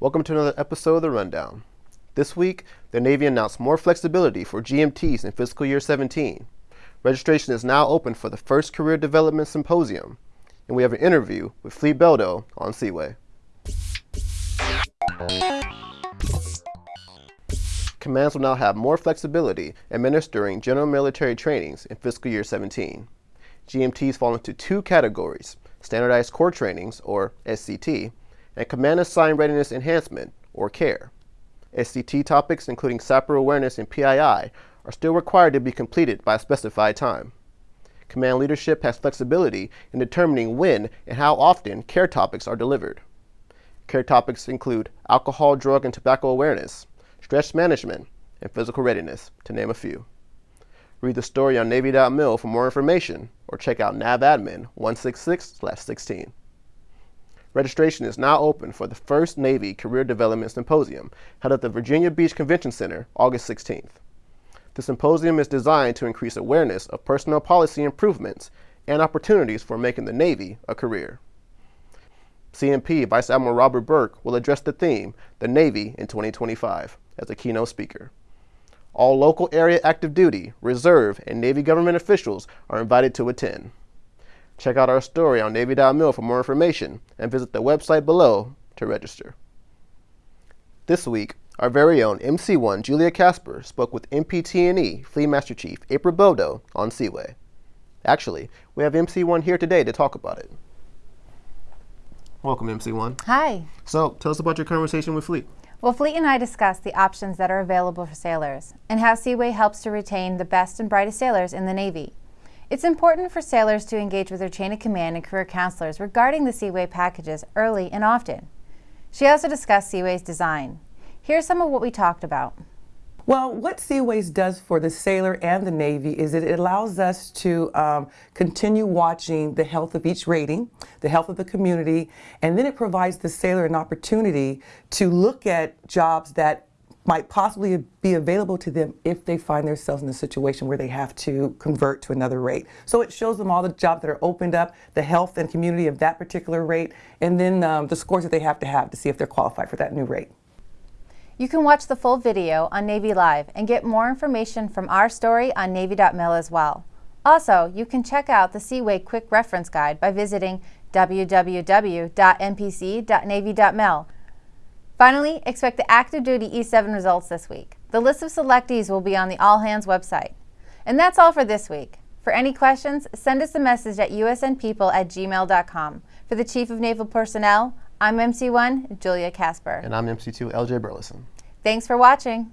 Welcome to another episode of The Rundown. This week, the Navy announced more flexibility for GMTs in fiscal year 17. Registration is now open for the first Career Development Symposium, and we have an interview with Fleet Beldo on C-WAY. Commands will now have more flexibility administering general military trainings in fiscal year 17. GMTs fall into two categories, Standardized Core Trainings, or SCT, and Command Assigned Readiness Enhancement, or CARE. SCT topics, including SAPR awareness and PII, are still required to be completed by a specified time. Command leadership has flexibility in determining when and how often CARE topics are delivered. CARE topics include alcohol, drug, and tobacco awareness, stress management, and physical readiness, to name a few. Read the story on Navy.mil for more information, or check out NAVADMIN 166-16. Registration is now open for the first Navy Career Development Symposium held at the Virginia Beach Convention Center August 16th. The symposium is designed to increase awareness of personnel policy improvements and opportunities for making the Navy a career. CNP Vice Admiral Robert Burke will address the theme, The Navy in 2025, as a keynote speaker. All local area active duty, reserve, and Navy government officials are invited to attend. Check out our story on Navy.mil for more information and visit the website below to register. This week, our very own MC1 Julia Casper spoke with MPT&E Fleet Master Chief April Beldo on C-WAY. Actually, we have MC1 here today to talk about it. Welcome, MC1. Hi. So, tell us about your conversation with Fleet. Well, Fleet and I discussed the options that are available for sailors and how C-WAY helps to retain the best and brightest sailors in the Navy. It's important for sailors to engage with their chain of command and career counselors regarding the C-WAY packages early and often. She also discussed C-WAY's design. Here's some of what we talked about. Well, what C-WAYs does for the sailor and the Navy is it allows us to um, continue watching the health of each rating, the health of the community, and then it provides the sailor an opportunity to look at jobs that might possibly be available to them if they find themselves in a situation where they have to convert to another rate. So it shows them all the jobs that are opened up, the health and community of that particular rate, and then um, the scores that they have to have to see if they're qualified for that new rate. You can watch the full video on Navy Live and get more information from our story on Navy.mil as well. Also, you can check out the C-WAY Quick Reference Guide by visiting www.mpc.navy.mil. Finally, expect the active duty E7 results this week. The list of selectees will be on the All Hands website. And that's all for this week. For any questions, send us a message at usnpeople at gmail.com. For the Chief of Naval Personnel, I'm MC1, Julia Casper. And I'm MC2, LJ Burleson. Thanks for watching.